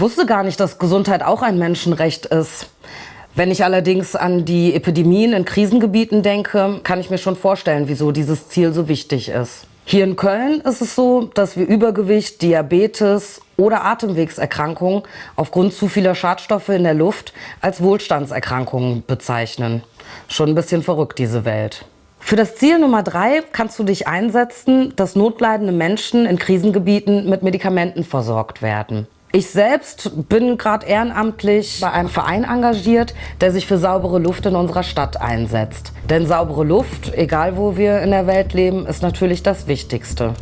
Ich wusste gar nicht, dass Gesundheit auch ein Menschenrecht ist. Wenn ich allerdings an die Epidemien in Krisengebieten denke, kann ich mir schon vorstellen, wieso dieses Ziel so wichtig ist. Hier in Köln ist es so, dass wir Übergewicht, Diabetes oder Atemwegserkrankungen aufgrund zu vieler Schadstoffe in der Luft als Wohlstandserkrankungen bezeichnen. Schon ein bisschen verrückt, diese Welt. Für das Ziel Nummer drei kannst du dich einsetzen, dass notleidende Menschen in Krisengebieten mit Medikamenten versorgt werden. Ich selbst bin gerade ehrenamtlich bei einem Verein engagiert, der sich für saubere Luft in unserer Stadt einsetzt. Denn saubere Luft, egal wo wir in der Welt leben, ist natürlich das Wichtigste.